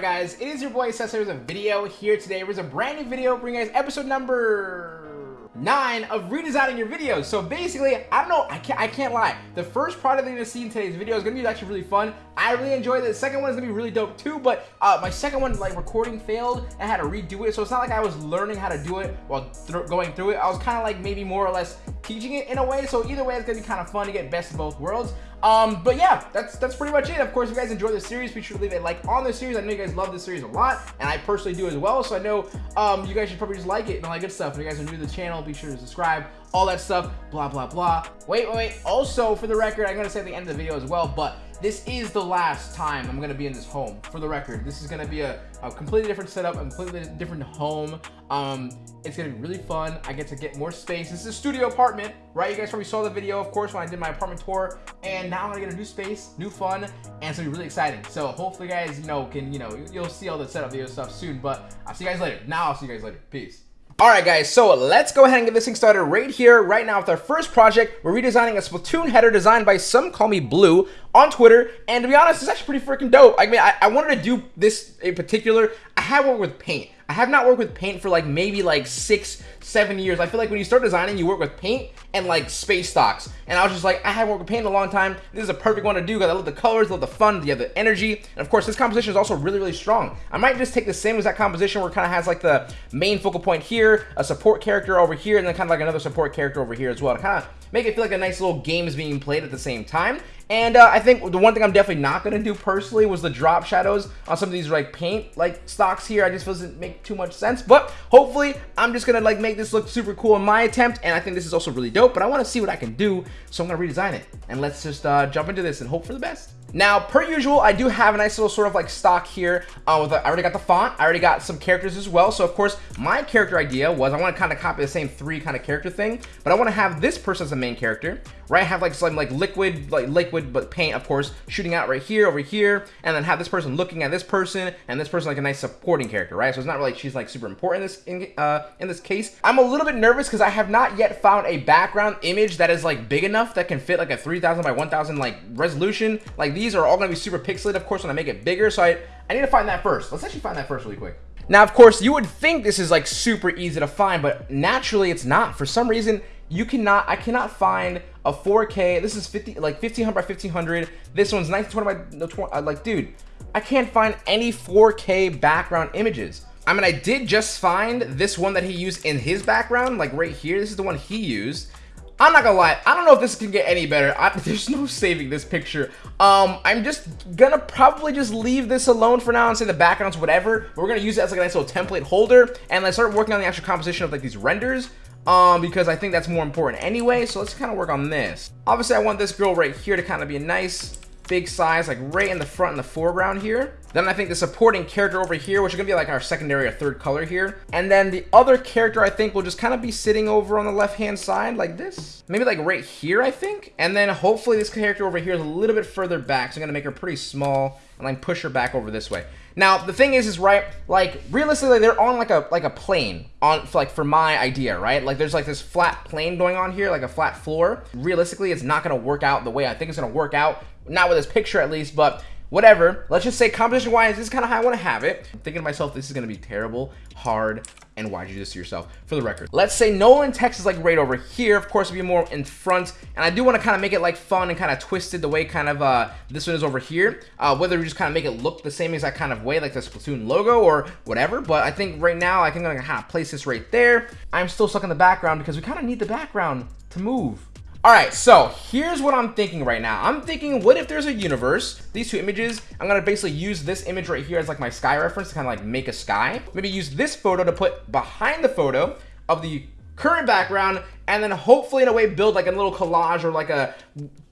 going guys? It is your boy a video here today. There's a brand new video bringing guys episode number nine of redesigning your videos. So basically, I don't know, I can't, I can't lie. The first part that you're gonna see in today's video is gonna be actually really fun. I really enjoyed it. The second one is gonna be really dope too, but uh, my second one, like recording failed. I had to redo it. So it's not like I was learning how to do it while th going through it. I was kind of like maybe more or less teaching it in a way. So either way, it's gonna be kind of fun to get best of both worlds. Um, but yeah, that's that's pretty much it. Of course, if you guys enjoy this series, be sure to leave a like on this series. I know you guys love this series a lot, and I personally do as well. So I know um, you guys should probably just like it and all that good stuff. If you guys are new to the channel, be sure to subscribe, all that stuff, blah, blah, blah. Wait, wait, wait. Also, for the record, I'm to say at the end of the video as well, but this is the last time I'm to be in this home, for the record. This is to be a, a, completely different setup, a completely different home. Um, it's to be really fun. I get to get more space. This is a studio apartment, right? You guys probably saw the video, of course, when I did my apartment tour. And now I'm to get a new space, new fun, and it's to be really exciting. So hopefully, guys, you know, can, you know, you'll see all the setup video stuff soon. But I'll see you guys later. Now I'll see you guys later. Peace. Alright guys, so let's go ahead and get this thing started right here, right now with our first project. We're redesigning a Splatoon header designed by Some Call Me Blue on Twitter. And to be honest, it's actually pretty freaking dope. I mean, I, I wanted to do this in particular. I had one with paint. I have not worked with paint for like maybe like six, seven years. I feel like when you start designing, you work with paint and like space stocks. And I was just like, I haven't worked with paint in a long time. This is a perfect one to do because I love the colors, love the fun, you have the energy. And of course, this composition is also really, really strong. I might just take the same exact composition where it kind of has like the main focal point here, a support character over here, and then kind of like another support character over here as well kind of make it feel like a nice little game is being played at the same time. And uh, I think the one thing I'm definitely not going to do personally was the drop shadows on some of these like paint like stocks here. I just doesn't make too much sense. But hopefully I'm just going to like make this look super cool in my attempt. And I think this is also really dope. But I want to see what I can do. So I'm going to redesign it. And let's just uh, jump into this and hope for the best. Now, per usual, I do have a nice little sort of like stock here. Uh, with already got the font. I already got some characters as well. So, of course, my character idea was I want to kind of copy the same three kind of character thing. But I want to have this person as the main character, right? Have like some like liquid, like liquid, but paint, of course, shooting out right here, over here. And then have this person looking at this person and this person like a nice supporting character, right? So it's not really she's like super important in this, in, uh, in this case. I'm a little bit nervous because I have not yet found a background image that is like big enough that can fit like a 3000 by 1000 like resolution. Like these are all to be super pixelated, of course, when I make it bigger. So I, I need to find that first. Let's actually find that first really quick. Now, of course, you would think this is like super easy to find, but naturally it's not. For some reason, you cannot, I cannot find a 4K. This is 50, like 1500 by 1500. This one's 1920 by, uh, like, dude, I can't find any 4K background images. I mean, I did just find this one that he used in his background, like right here. This is the one he used. I'm not gonna lie, I don't know if this can get any better. I, there's no saving this picture. Um, I'm just gonna probably just leave this alone for now and say the background's whatever. We're gonna use it as like a nice little template holder and let's start working on the actual composition of like these renders. Um, because I think that's more important anyway. So let's kind of work on this. Obviously, I want this girl right here to kind of be a nice big size, like right in the front and the foreground here. Then I think the supporting character over here, which is gonna be like our secondary or third color here. And then the other character I think will just kind of be sitting over on the left-hand side like this. Maybe like right here, I think. And then hopefully this character over here is a little bit further back. So I'm gonna make her pretty small and like push her back over this way. Now the thing is, is right, like realistically, they're on like a like a plane on like for my idea, right? Like there's like this flat plane going on here, like a flat floor. Realistically, it's not gonna work out the way I think it's gonna work out not with this picture at least, but whatever. Let's just say composition wise, this is kind of how I want to have it. I'm thinking to myself, this is going to be terrible, hard, and why'd you do this to yourself? For the record, let's say Nolan text is like right over here. Of course, it'll be more in front, and I do want to kind of make it like fun and kind of twisted the way kind of uh, this one is over here. Uh, whether we just kind of make it look the same exact kind of way, like the Splatoon logo or whatever. But I think right now, I think I'm gonna place this right there. I'm still stuck in the background because we kind of need the background to move. All right, so here's what I'm thinking right now. I'm thinking, what if there's a universe? These two images, I'm gonna basically use this image right here as like my sky reference to kind of like make a sky. Maybe use this photo to put behind the photo of the current background, and then hopefully in a way build like a little collage or like a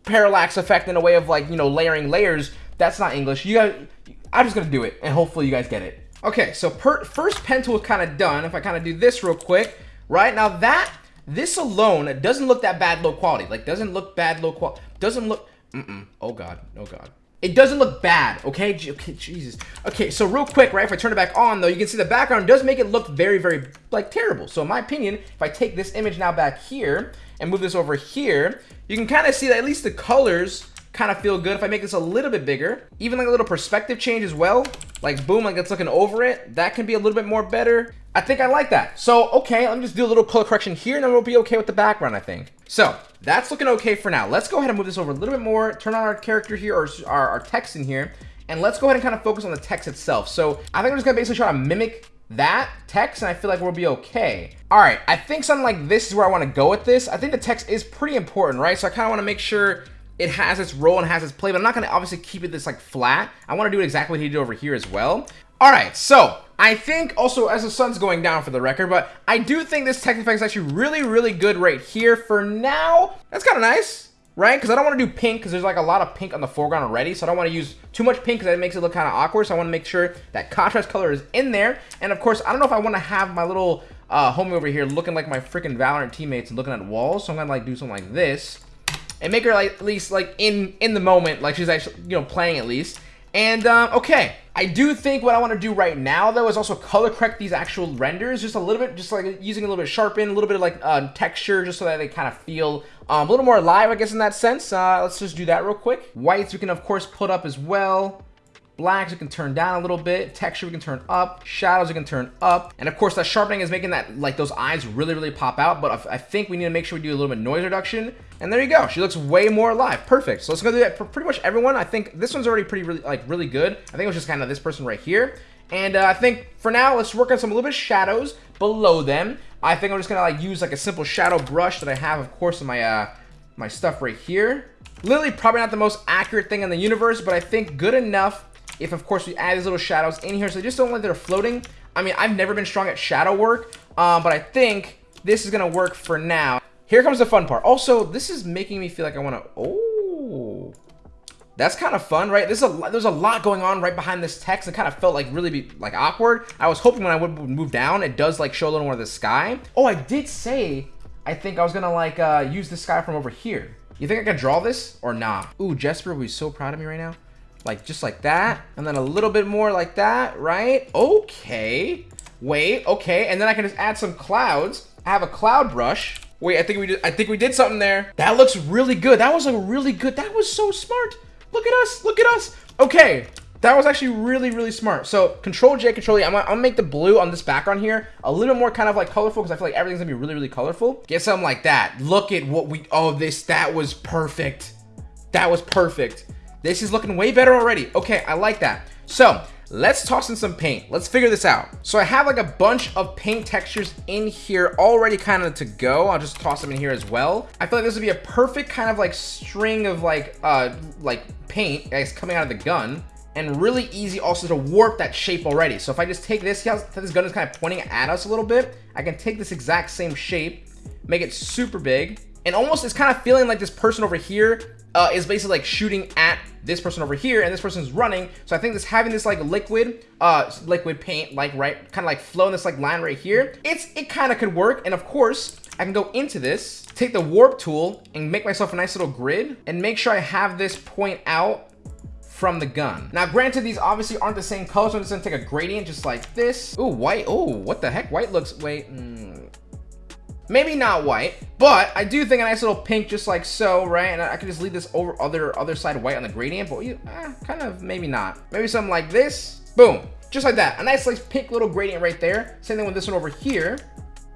parallax effect in a way of like, you know, layering layers. That's not English. You guys, I'm just gonna do it, and hopefully you guys get it. Okay, so per, first pen tool is kind of done. If I kind of do this real quick, right? Now that this alone doesn't look that bad low quality. Like, doesn't look bad low quality. Doesn't look... Mm-mm. Oh, God. Oh, God. It doesn't look bad, okay? Okay, Jesus. Okay, so real quick, right, if I turn it back on, though, you can see the background does make it look very, very, like, terrible. So in my opinion, if I take this image now back here and move this over here, you can kind of see that at least the colors kind of feel good. If I make this a little bit bigger, even like a little perspective change as well, like boom, like it's looking over it. That can be a little bit more better. I think I like that. So, okay, let me just do a little color correction here and then we'll be okay with the background, I think. So, that's looking okay for now. Let's go ahead and move this over a little bit more, turn on our character here, or our, our text in here, and let's go ahead and kind of focus on the text itself. So, I think I'm just gonna basically try to mimic that text and I feel like we'll be okay. All right, I think something like this is where I wanna go with this. I think the text is pretty important, right? So I kinda wanna make sure it has its role and has its play, but I'm not gonna obviously keep it this like flat. I wanna do it exactly what he did over here as well. All right, so I think also as the sun's going down for the record, but I do think this tech effect is actually really, really good right here for now. That's kind of nice, right? Because I don't want to do pink because there's like a lot of pink on the foreground already. So I don't want to use too much pink because that makes it look kind of awkward. So I want to make sure that contrast color is in there. And of course, I don't know if I want to have my little uh, homie over here looking like my freaking Valorant teammates and looking at walls. So I'm going to like do something like this and make her like at least like in in the moment like she's actually you know playing at least and um, okay I do think what I want to do right now though is also color correct these actual renders just a little bit just like using a little bit of sharpen a little bit of like uh, texture just so that they kind of feel um, a little more alive I guess in that sense. Uh, let's just do that real quick. Whites we can of course put up as well Blacks we can turn down a little bit. Texture we can turn up. Shadows we can turn up. And of course that sharpening is making that like those eyes really, really pop out. But I think we need to make sure we do a little bit of noise reduction. And there you go. She looks way more alive. Perfect. So let's go do that for pretty much everyone. I think this one's already pretty really like really good. I think it was just kind of this person right here. And uh, I think for now, let's work on some a little bit of shadows below them. I think I'm just gonna like use like a simple shadow brush that I have, of course, in my uh, my stuff right here. Literally probably not the most accurate thing in the universe, but I think good enough if of course we add these little shadows in here. So they just don't like they're floating. I mean I've never been strong at shadow work um, but I think this is gonna work for now. Here comes the fun part. Also this is making me feel like I want to oh that's kind of fun right? There's a there's a lot going on right behind this text. It kind of felt like really be like awkward. I was hoping when I would move down it does like show a little more of the sky. Oh I did say I think I was gonna like uh, use the sky from over here. You think I can draw this or not? Ooh, Jesper would be so proud of me right now like just like that and then a little bit more like that right okay wait okay and then I can just add some clouds I have a cloud brush wait I think we did I think we did something there that looks really good that was like really good that was so smart look at us look at us okay that was actually really, really smart. So control J, control E. I'm gonna, I'm gonna make the blue on this background here a little more kind of like colorful because I feel like everything's gonna be really, really colorful. Get something like that. Look at what we, oh, this, that was perfect. That was perfect. This is looking way better already. Okay, I like that. So let's toss in some paint. Let's figure this out. So I have like a bunch of paint textures in here already kind of to go. I'll just toss them in here as well. I feel like this would be a perfect kind of like string of like, uh, like paint, guys, coming out of the gun and really easy also to warp that shape already. So if I just take this, this gun is kind of pointing at us a little bit? I can take this exact same shape, make it super big, and almost it's kind of feeling like this person over here uh, is basically like shooting at this person over here and this person's running so i think this having this like liquid uh liquid paint like right kind of like flow in this like line right here it's it kind of could work and of course i can go into this take the warp tool and make myself a nice little grid and make sure i have this point out from the gun. Now, granted, these obviously aren't the same color, so I'm just gonna take a gradient just like this. Ooh, white. Oh, what the heck? White looks, wait. Mm, Maybe not white, but I do think a nice little pink just like so, right? And I can just leave this over other other side white on the gradient, but you, eh, kind of maybe not. Maybe something like this. Boom. Just like that. A nice like pink little gradient right there. Same thing with this one over here.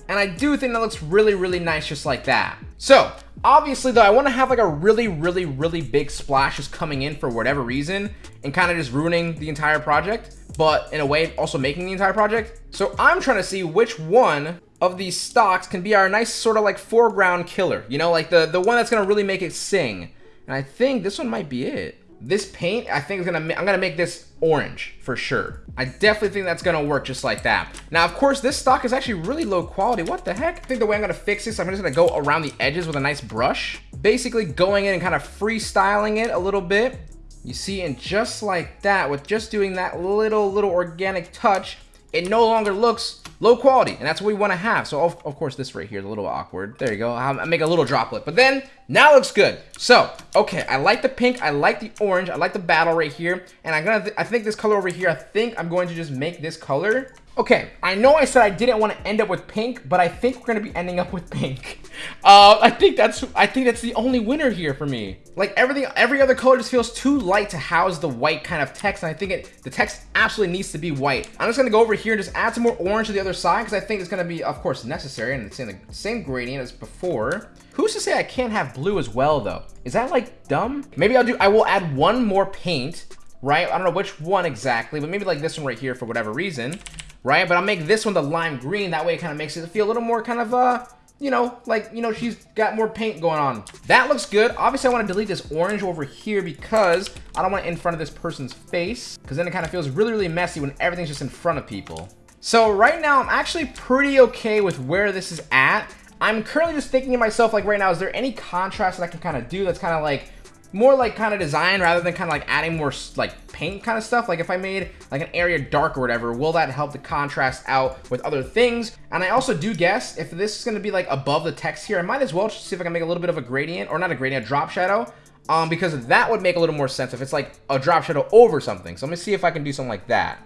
And I do think that looks really, really nice just like that. So, obviously though, I want to have like a really, really, really big splash just coming in for whatever reason and kind of just ruining the entire project, but in a way also making the entire project. So I'm trying to see which one of these stocks can be our nice sort of like foreground killer. You know, like the, the one that's going to really make it sing. And I think this one might be it. This paint, I think is gonna, I'm gonna make this orange for sure. I definitely think that's gonna work just like that. Now, of course, this stock is actually really low quality. What the heck? I think the way I'm gonna fix this, I'm just gonna go around the edges with a nice brush. Basically going in and kind of freestyling it a little bit. You see, and just like that, with just doing that little, little organic touch, it no longer looks low quality and that's what we want to have. So of, of, course this right here is a little awkward. There you go i make a little droplet but then now looks good. So okay i like the pink i like the orange i like the battle right here and i'm gonna i think this color over here i think i'm going to just make this color Okay, I know I said I didn't want to end up with pink, but I think we're gonna be ending up with pink. Uh, I think that's I think that's the only winner here for me. Like everything, every other color just feels too light to house the white kind of text, and I think it the text absolutely needs to be white. I'm just gonna go over here and just add some more orange to the other side because I think it's gonna be, of course, necessary, and it's in the same gradient as before. Who's to say I can't have blue as well, though? Is that like dumb? Maybe I'll do. I will add one more paint, right? I don't know which one exactly, but maybe like this one right here for whatever reason right? But I'll make this one the lime green. That way it kind of makes it feel a little more kind of, uh, you know, like, you know, she's got more paint going on. That looks good. Obviously, I want to delete this orange over here because I don't want it in front of this person's face because then it kind of feels really, really messy when everything's just in front of people. So right now, I'm actually pretty okay with where this is at. I'm currently just thinking to myself, like right now, is there any contrast that I can kind of do that's kind of like more like kind of design rather than kind of like adding more like paint kind of stuff. Like if I made like an area dark or whatever, will that help the contrast out with other things? And I also do guess if this is going to be like above the text here, I might as well just see if I can make a little bit of a gradient or not a gradient, a drop shadow. Um, because that would make a little more sense if it's like a drop shadow over something. So let me see if I can do something like that.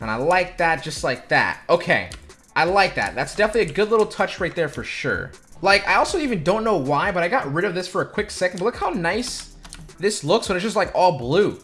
And I like that just like that. Okay. I like that. That's definitely a good little touch right there for sure. Like, I also even don't know why, but I got rid of this for a quick second. But look how nice this looks when it's just like all blue.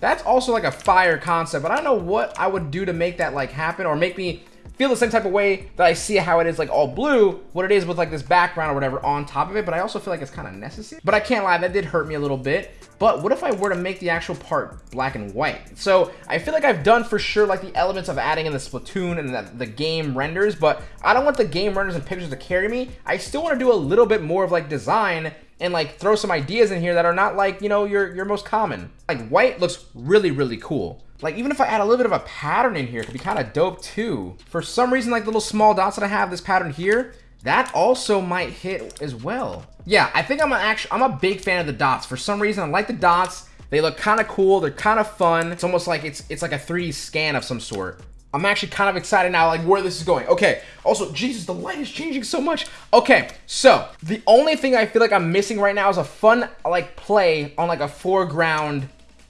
That's also like a fire concept, but I don't know what I would do to make that like happen or make me feel the same type of way that I see how it is like all blue, what it is with like this background or whatever on top of it, but I also feel like it's kind of necessary. But I can't lie, that did hurt me a little bit. But what if I were to make the actual part black and white? So I feel like I've done for sure like the elements of adding in the Splatoon and the, the game renders, but I don't want the game renders and pictures to carry me. I still want to do a little bit more of like design and like throw some ideas in here that are not like, you know, your, your most common. Like white looks really, really cool. Like even if I add a little bit of a pattern in here, it could be kind of dope too. For some reason, like the little small dots that I have, this pattern here, that also might hit as well. Yeah, I think I'm actually, I'm a big fan of the dots. For some reason, I like the dots. They look kind of cool. They're kind of fun. It's almost like it's it's like a 3D scan of some sort. I'm actually kind of excited now, like where this is going. Okay. Also, Jesus, the light is changing so much. Okay. So the only thing I feel like I'm missing right now is a fun like play on like a foreground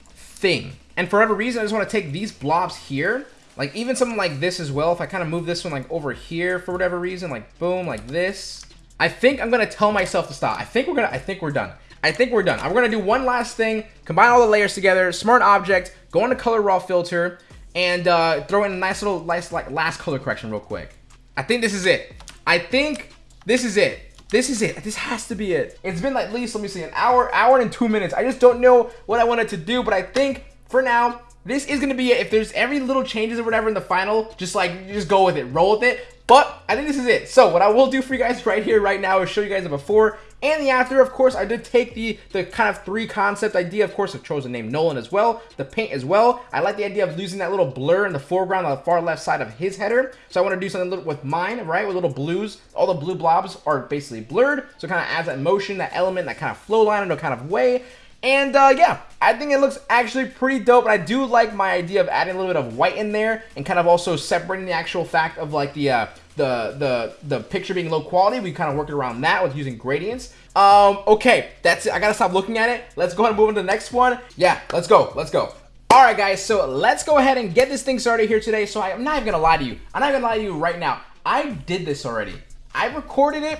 thing. And for whatever reason, I just want to take these blobs here. Like even something like this as well. If I kind of move this one like over here for whatever reason, like boom, like this. I think I'm going to tell myself to stop. I think we're going to, I think we're done. I think we're done. I'm going to do one last thing, combine all the layers together, smart object, go into color raw filter, and uh, throw in a nice little nice like last color correction real quick. I think this is it. I think this is it. This is it. This has to be it. It's been like at least, let me see, an hour, hour and two minutes. I just don't know what I wanted to do, but I think for now, this is going to be it. If there's every little changes or whatever in the final, just like, just go with it. Roll with it. But I think this is it. So what I will do for you guys right here, right now, is show you guys the before and the after. Of course, I did take the the kind of three concept idea. Of course, I chose the name Nolan as well, the paint as well. I like the idea of losing that little blur in the foreground on the far left side of his header. So I want to do something with mine, right, with little blues. All the blue blobs are basically blurred, so it kind of adds that motion, that element, that kind of flow line in a kind of way. And uh, yeah, I think it looks actually pretty dope. And I do like my idea of adding a little bit of white in there and kind of also separating the actual fact of like the uh, the the the picture being low quality. We kind of worked around that with using gradients. Um, okay, that's it. I gotta stop looking at it. Let's go ahead and move on to the next one. Yeah, let's go. Let's go. All right, guys. So let's go ahead and get this thing started here today. So I'm not even gonna lie to you. I'm not gonna lie to you right now. I did this already. I recorded it.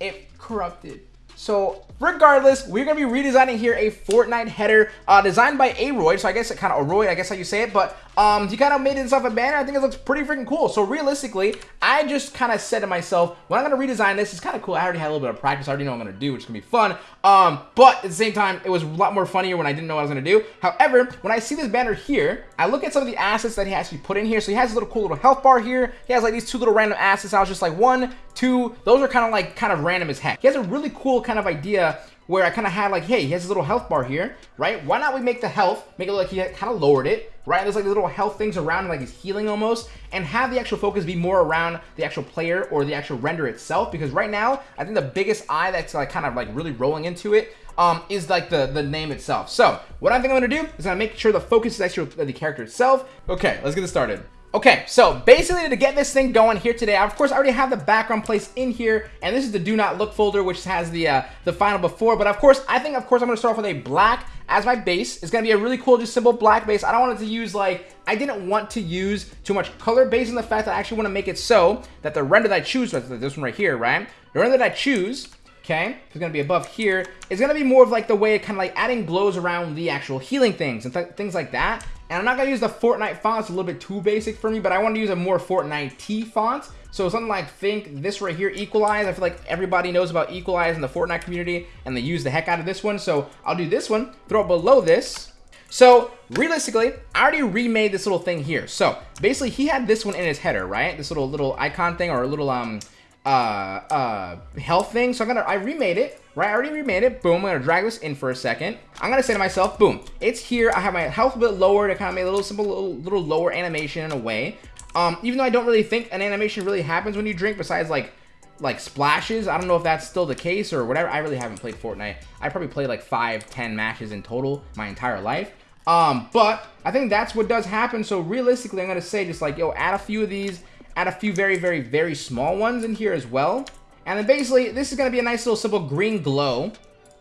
It corrupted. So regardless, we're going to be redesigning here a Fortnite header uh, designed by Aroyd. So I guess it kind of Aroyd, I guess how you say it. But um, he kind of made himself a banner. I think it looks pretty freaking cool. So realistically, I just kind of said to myself, when I'm going to redesign this, it's kind of cool. I already had a little bit of practice. I already know I'm going to do, which is going to be fun. Um, but at the same time, it was a lot more funnier when I didn't know what I was going to do. However, when I see this banner here, I look at some of the assets that he actually put in here. So he has a little cool little health bar here. He has like these two little random assets. I was just like, one, two, those are kind of like kind of random as heck. He has a really cool kind of idea where I kind of had like, hey, he has a little health bar here, right? Why not we make the health, make it look like he kind of lowered it, right? There's like little health things around, like he's healing almost, and have the actual focus be more around the actual player or the actual render itself. Because right now, I think the biggest eye that's like kind of like really rolling into it um, is like the, the name itself. So what I think I'm gonna do is I'm gonna make sure the focus is actually the character itself. Okay, let's get this started. Okay, so basically to get this thing going here today, of course I already have the background placed in here, and this is the do not look folder, which has the uh, the final before, but of course, I think of course I'm gonna start off with a black as my base. It's gonna be a really cool, just simple black base. I don't want it to use like, I didn't want to use too much color based on the fact that I actually want to make it so that the render that I choose, this one right here, right? The render that I choose okay? It's gonna be above here. It's gonna be more of like the way kind of like adding glows around the actual healing things and th things like that. And I'm not gonna use the Fortnite font, it's a little bit too basic for me, but I want to use a more Fortnite T font. So something like think this right here, Equalize. I feel like everybody knows about Equalize in the Fortnite community, and they use the heck out of this one. So I'll do this one, throw it below this. So realistically, I already remade this little thing here. So basically, he had this one in his header, right? This little little icon thing or a little um uh, uh, health thing. So I'm gonna, I remade it, right? I already remade it. Boom, I'm gonna drag this in for a second. I'm gonna say to myself, boom, it's here. I have my health a bit lower to kind of make a little simple, little, little lower animation in a way. Um, even though I don't really think an animation really happens when you drink besides like, like splashes. I don't know if that's still the case or whatever. I really haven't played Fortnite. I probably played like five, ten matches in total my entire life. Um, but I think that's what does happen. So realistically, I'm gonna say just like, yo, add a few of these add a few very, very, very small ones in here as well. And then basically, this is going to be a nice little simple green glow.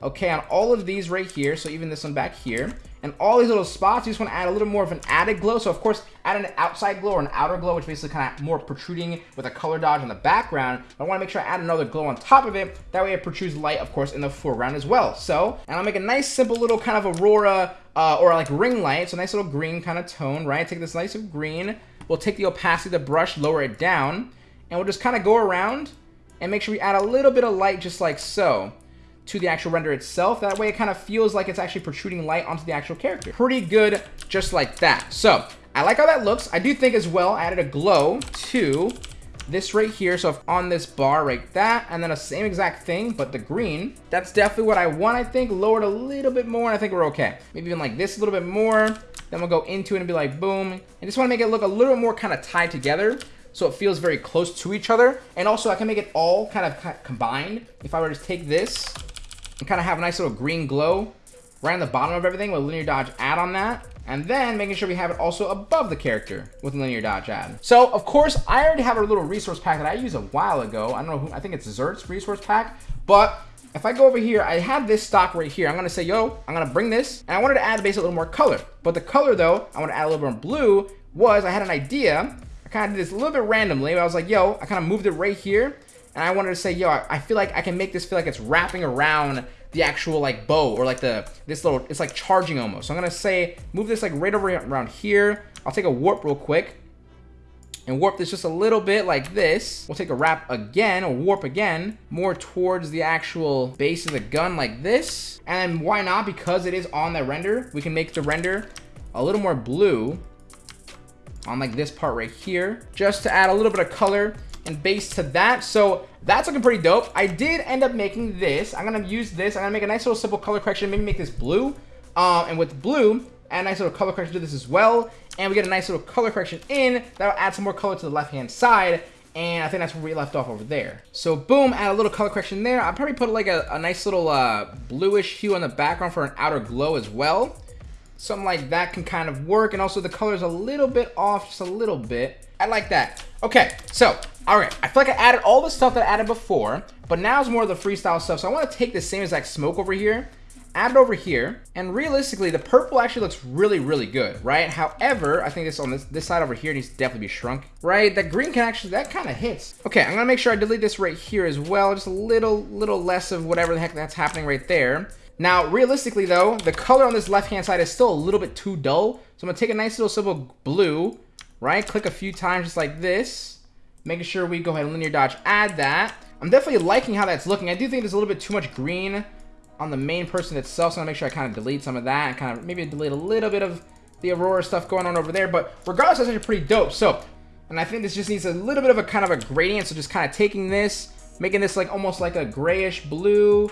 Okay, on all of these right here. So even this one back here. And all these little spots, you just want to add a little more of an added glow. So of course, add an outside glow or an outer glow, which basically kind of more protruding with a color dodge in the background. But I want to make sure I add another glow on top of it. That way it protrudes light, of course, in the foreground as well. So, and I'll make a nice simple little kind of aurora uh, or like ring light. So nice little green kind of tone, right? Take this nice green We'll take the opacity of the brush, lower it down, and we'll just kind of go around and make sure we add a little bit of light just like so to the actual render itself. That way it kind of feels like it's actually protruding light onto the actual character. Pretty good just like that. So I like how that looks. I do think as well I added a glow to this right here. So on this bar right that, and then a same exact thing, but the green, that's definitely what I want, I think. Lowered a little bit more, and I think we're okay. Maybe even like this a little bit more. Then we'll go into it and be like, boom. I just want to make it look a little more kind of tied together so it feels very close to each other. And also I can make it all kind of combined. If I were to take this and kind of have a nice little green glow right on the bottom of everything with linear dodge add on that. And then making sure we have it also above the character with linear dodge add. So of course I already have a little resource pack that I used a while ago. I don't know who, I think it's Zert's resource pack, but if I go over here, I have this stock right here. I'm gonna say, yo, I'm gonna bring this, and I wanted to add basically a little more color. But the color though, I want to add a little more blue, was I had an idea. I kind of did this a little bit randomly, but I was like, yo, I kind of moved it right here, and I wanted to say, yo, I feel like I can make this feel like it's wrapping around the actual like bow or like the this little it's like charging almost so i'm gonna say move this like right over around here i'll take a warp real quick and warp this just a little bit like this. We'll take a wrap again, or warp again, more towards the actual base of the gun like this. And why not? Because it is on the render, we can make the render a little more blue on like this part right here, just to add a little bit of color and base to that. So that's looking pretty dope. I did end up making this. I'm gonna use this. I'm gonna make a nice little simple color correction, maybe make this blue. Um, and with blue, add a nice little color correction to this as well and we get a nice little color correction in. That'll add some more color to the left-hand side, and I think that's where we left off over there. So boom, add a little color correction there. I'll probably put like a, a nice little uh, bluish hue on the background for an outer glow as well. Something like that can kind of work, and also the color's a little bit off, just a little bit. I like that. Okay, so, all right, I feel like I added all the stuff that I added before, but now it's more of the freestyle stuff. So I want to take the same exact smoke over here add it over here, and realistically, the purple actually looks really, really good, right? However, I think this on this, this side over here needs to definitely be shrunk, right? That green can actually, that kind of hits. Okay, I'm gonna make sure I delete this right here as well, just a little, little less of whatever the heck that's happening right there. Now, realistically though, the color on this left-hand side is still a little bit too dull, so I'm gonna take a nice little simple blue, right? Click a few times just like this, making sure we go ahead and linear dodge add that. I'm definitely liking how that's looking. I do think there's a little bit too much green on the main person itself. So I'm gonna make sure I kind of delete some of that and kind of maybe delete a little bit of the Aurora stuff going on over there. But regardless, that's actually pretty dope. So, and I think this just needs a little bit of a kind of a gradient. So just kind of taking this, making this like almost like a grayish blue.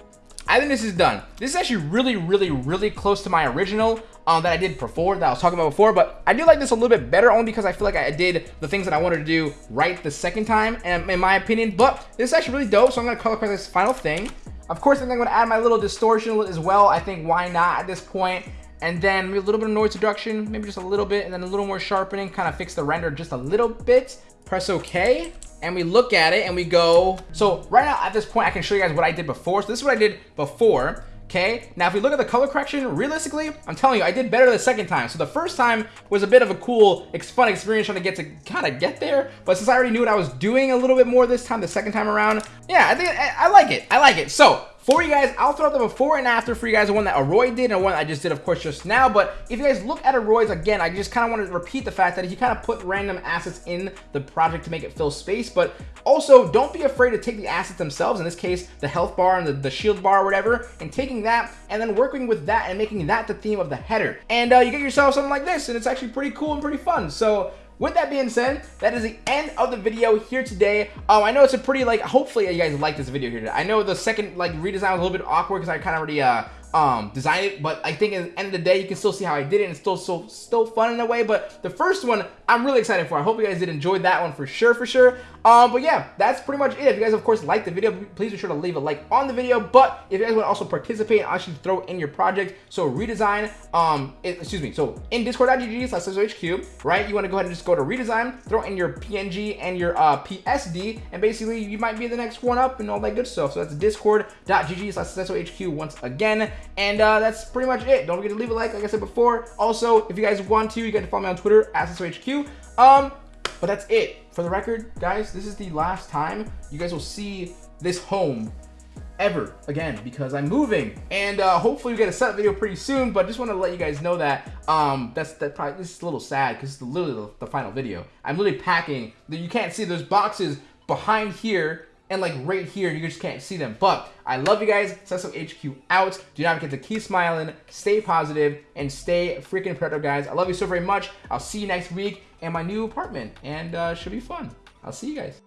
I think this is done. This is actually really, really, really close to my original um, that I did before, that I was talking about before, but I do like this a little bit better only because I feel like I did the things that I wanted to do right the second time, and in my opinion, but this is actually really dope, so I'm going to color correct this final thing. Of course, I'm going to add my little distortion as well. I think why not at this point? And then a little bit of noise reduction, maybe just a little bit, and then a little more sharpening, kind of fix the render just a little bit. Press OK, and we look at it and we go. So right now at this point, I can show you guys what I did before. So this is what I did before. Okay, now if we look at the color correction, realistically, I'm telling you, I did better the second time. So the first time was a bit of a cool, fun experience trying to get to kind of get there. But since I already knew what I was doing a little bit more this time, the second time around, yeah, I think I, I like it. I like it. So for you guys, I'll throw up the before and after for you guys, the one that Aroy did and one I just did, of course, just now. But if you guys look at Aroy's, again, I just kind of want to repeat the fact that he kind of put random assets in the project to make it fill space. But also, don't be afraid to take the assets themselves, in this case, the health bar and the, the shield bar or whatever, and taking that and then working with that and making that the theme of the header. And uh, you get yourself something like this, and it's actually pretty cool and pretty fun. So with that being said, that is the end of the video here today. Um, I know it's a pretty, like, hopefully you guys like this video here today. I know the second, like, redesign was a little bit awkward because I kind of already, uh, um, design it, but I think at the end of the day, you can still see how I did it, and it's still so still fun in a way. But the first one, I'm really excited for. I hope you guys did enjoy that one for sure, for sure. Um, but yeah, that's pretty much it. If you guys, of course, like the video, please be sure to leave a like on the video. But if you guys want to also participate, I actually throw in your project. So redesign, um, it, excuse me. So in discord.gg slash right? You want to go ahead and just go to redesign, throw in your PNG and your uh, PSD, and basically you might be the next one up and all that good stuff. So that's discord.gg slash once again. And uh, that's pretty much it. Don't forget to leave a like, like I said before. Also, if you guys want to, you can follow me on Twitter, at. Um, but that's it. For the record, guys, this is the last time you guys will see this home ever again because I'm moving and uh, hopefully we get a set video pretty soon but just want to let you guys know that um that's that probably this is a little sad because it's literally the, the, final video I'm literally packing you can't see those boxes behind here and like right here, you just can't see them. But I love you guys. Cecil HQ out. Do not forget to keep smiling, stay positive, and stay freaking productive, guys. I love you so very much. I'll see you next week in my new apartment, and uh, should be fun. I'll see you guys.